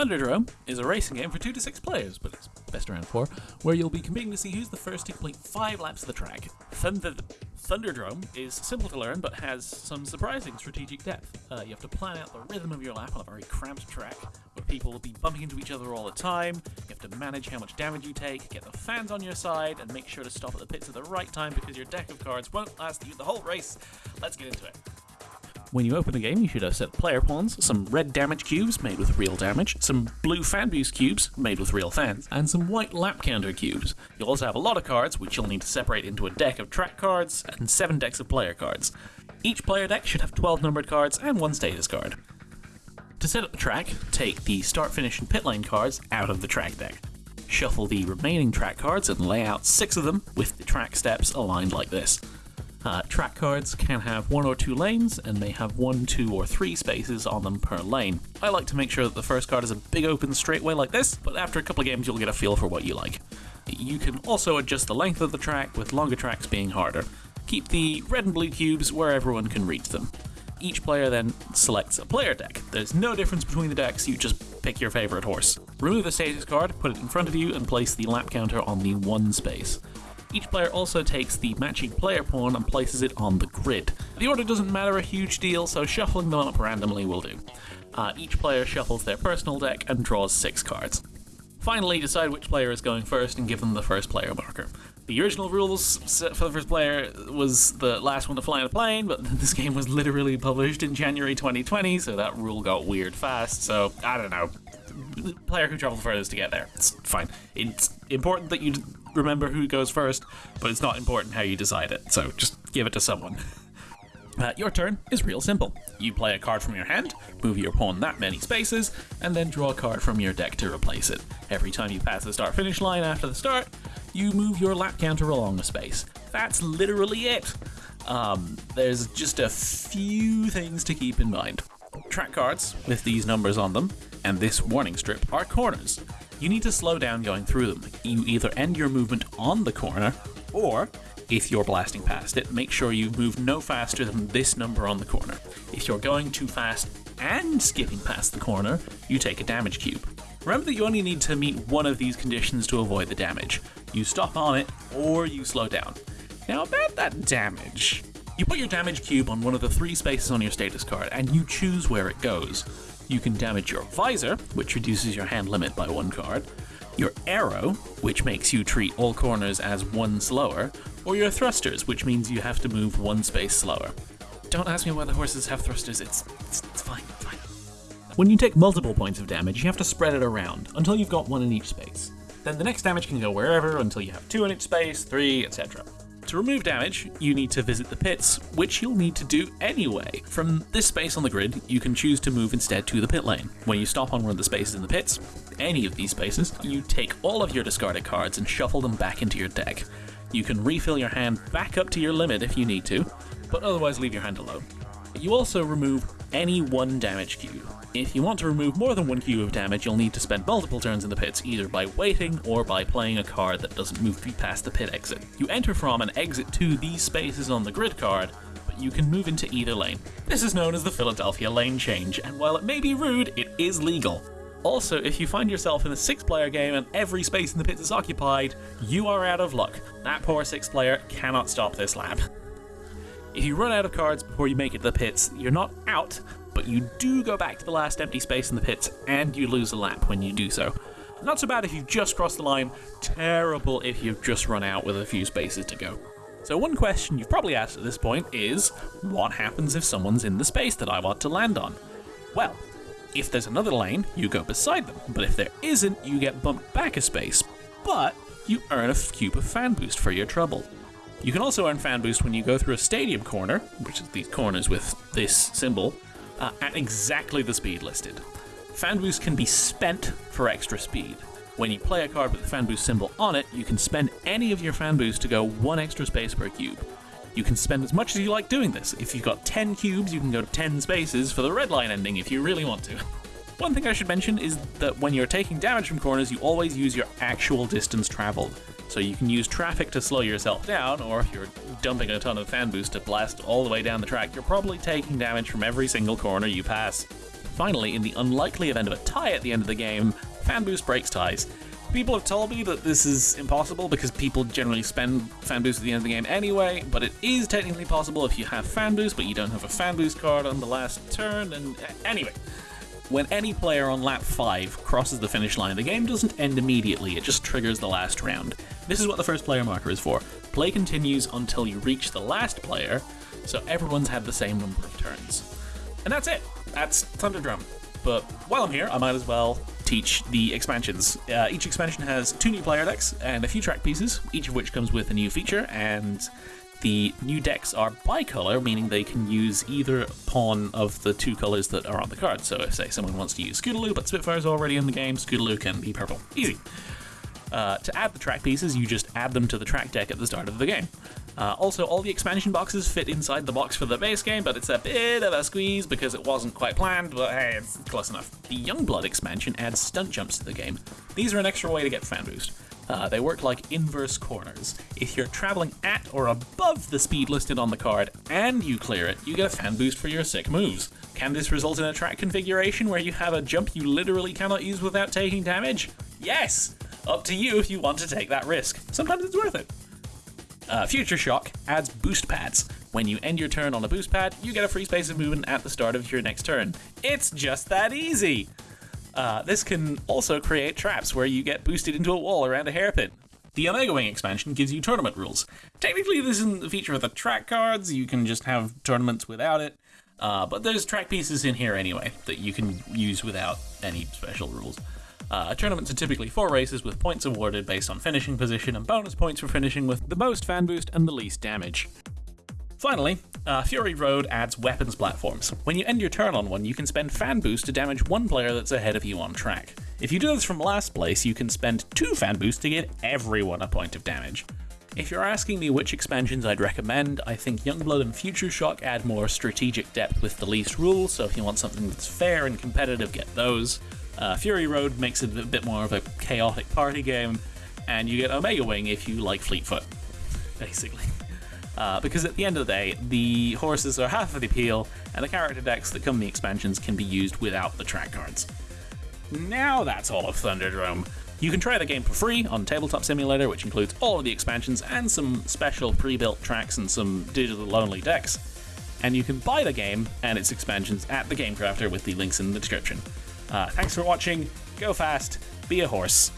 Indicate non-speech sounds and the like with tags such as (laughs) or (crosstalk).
Thunderdrome is a racing game for 2 to 6 players, but it's best around 4, where you'll be competing to see who's the first to complete 5 laps of the track. Thunder Thunderdrome is simple to learn but has some surprising strategic depth. Uh, you have to plan out the rhythm of your lap on a very cramped track, where people will be bumping into each other all the time. You have to manage how much damage you take, get the fans on your side, and make sure to stop at the pits at the right time because your deck of cards won't last you the whole race. Let's get into it. When you open the game, you should have set player pawns, some red damage cubes made with real damage, some blue fan boost cubes made with real fans, and some white lap counter cubes. You'll also have a lot of cards, which you'll need to separate into a deck of track cards and 7 decks of player cards. Each player deck should have 12 numbered cards and one status card. To set up the track, take the start, finish, and pit lane cards out of the track deck. Shuffle the remaining track cards and lay out six of them with the track steps aligned like this. Uh, track cards can have one or two lanes and may have one, two, or three spaces on them per lane. I like to make sure that the first card is a big open straightway like this, but after a couple of games you'll get a feel for what you like. You can also adjust the length of the track, with longer tracks being harder. Keep the red and blue cubes where everyone can reach them. Each player then selects a player deck. There's no difference between the decks, you just pick your favourite horse. Remove the status card, put it in front of you, and place the lap counter on the one space. Each player also takes the matching player pawn and places it on the grid. The order doesn't matter a huge deal, so shuffling them up randomly will do. Uh, each player shuffles their personal deck and draws six cards. Finally, decide which player is going first and give them the first player marker. The original rules for the first player was the last one to fly on a plane, but (laughs) this game was literally published in January 2020, so that rule got weird fast. So, I don't know. The player who travels furthest to get there. It's fine. It's important that you remember who goes first, but it's not important how you decide it, so just give it to someone. Uh, your turn is real simple. You play a card from your hand, move your pawn that many spaces, and then draw a card from your deck to replace it. Every time you pass the start finish line after the start, you move your lap counter along a space. That's literally it. Um, there's just a few things to keep in mind. Track cards with these numbers on them and this warning strip are corners. You need to slow down going through them. You either end your movement on the corner, or if you're blasting past it, make sure you move no faster than this number on the corner. If you're going too fast and skipping past the corner, you take a damage cube. Remember that you only need to meet one of these conditions to avoid the damage. You stop on it, or you slow down. Now about that damage. You put your damage cube on one of the three spaces on your status card, and you choose where it goes. You can damage your visor, which reduces your hand limit by one card, your arrow, which makes you treat all corners as one slower, or your thrusters, which means you have to move one space slower. Don't ask me why the horses have thrusters, it's, it's, it's fine, fine. When you take multiple points of damage, you have to spread it around until you've got one in each space. Then the next damage can go wherever until you have two in each space, three, etc. To remove damage, you need to visit the pits, which you'll need to do anyway. From this space on the grid, you can choose to move instead to the pit lane. When you stop on one of the spaces in the pits, any of these spaces, you take all of your discarded cards and shuffle them back into your deck. You can refill your hand back up to your limit if you need to, but otherwise leave your hand alone. You also remove any one damage cube. If you want to remove more than one cube of damage, you'll need to spend multiple turns in the pits, either by waiting or by playing a card that doesn't move past the pit exit. You enter from and exit to these spaces on the grid card, but you can move into either lane. This is known as the Philadelphia lane change, and while it may be rude, it is legal. Also, if you find yourself in a six player game and every space in the pits is occupied, you are out of luck. That poor six player cannot stop this lap. If you run out of cards before you make it to the pits, you're not out, but you do go back to the last empty space in the pits and you lose a lap when you do so. Not so bad if you've just crossed the line, terrible if you've just run out with a few spaces to go. So, one question you've probably asked at this point is what happens if someone's in the space that I want to land on? Well, if there's another lane, you go beside them, but if there isn't, you get bumped back a space, but you earn a cube of fan boost for your trouble. You can also earn fan boost when you go through a stadium corner, which is these corners with this symbol, uh, at exactly the speed listed. Fan boost can be spent for extra speed. When you play a card with the fan boost symbol on it, you can spend any of your fan boost to go one extra space per cube. You can spend as much as you like doing this. If you've got 10 cubes, you can go 10 spaces for the red line ending if you really want to. (laughs) One thing I should mention is that when you're taking damage from corners, you always use your actual distance traveled. So you can use traffic to slow yourself down, or if you're dumping a ton of fan boost to blast all the way down the track, you're probably taking damage from every single corner you pass. Finally, in the unlikely event of a tie at the end of the game, Fan Boost breaks ties. People have told me that this is impossible because people generally spend fan boost at the end of the game anyway, but it is technically possible if you have fan boost, but you don't have a fan boost card on the last turn. And anyway, when any player on lap 5 crosses the finish line, the game doesn't end immediately, it just triggers the last round. This is what the first player marker is for. Play continues until you reach the last player, so everyone's had the same number of turns. And that's it. That's Thunderdrome. But while I'm here, I might as well teach the expansions. Uh, each expansion has two new player decks and a few track pieces, each of which comes with a new feature, and the new decks are bicolor, meaning they can use either pawn of the two colors that are on the card. So if, say, someone wants to use Scootaloo, but Spitfire's already in the game, Scootaloo can be purple. Easy. Uh, to add the track pieces, you just add them to the track deck at the start of the game. Uh, also, all the expansion boxes fit inside the box for the base game, but it's a bit of a squeeze because it wasn't quite planned, but hey, it's close enough. The Youngblood expansion adds stunt jumps to the game. These are an extra way to get fan boost. Uh, they work like inverse corners. If you're traveling at or above the speed listed on the card and you clear it, you get a fan boost for your sick moves. Can this result in a track configuration where you have a jump you literally cannot use without taking damage? Yes! Up to you if you want to take that risk. Sometimes it's worth it. Uh, Future Shock adds boost pads. When you end your turn on a boost pad, you get a free space of movement at the start of your next turn. It's just that easy! Uh, this can also create traps where you get boosted into a wall around a hairpin. The Omega Wing expansion gives you tournament rules. Technically, this isn't a feature of the track cards, you can just have tournaments without it, uh, but there's track pieces in here anyway that you can use without any special rules. Uh, tournaments are typically four races with points awarded based on finishing position and bonus points for finishing with the most fan boost and the least damage. Finally, uh, Fury Road adds weapons platforms. When you end your turn on one, you can spend fan boost to damage one player that's ahead of you on track. If you do this from last place, you can spend two fan boost to get everyone a point of damage. If you're asking me which expansions I'd recommend, I think Youngblood and Future Shock add more strategic depth with the least rules, so if you want something that's fair and competitive, get those. Uh, Fury Road makes it a bit more of a chaotic party game, and you get Omega Wing if you like Fleetfoot, (laughs) basically. Uh, because at the end of the day, the horses are half of the appeal, and the character decks that come in the expansions can be used without the track cards. Now that's all of Thunderdrome. You can try the game for free on Tabletop Simulator, which includes all of the expansions and some special pre-built tracks and some digital only decks. And you can buy the game and its expansions at the Game Crafter with the links in the description. Uh, thanks for watching, go fast, be a horse.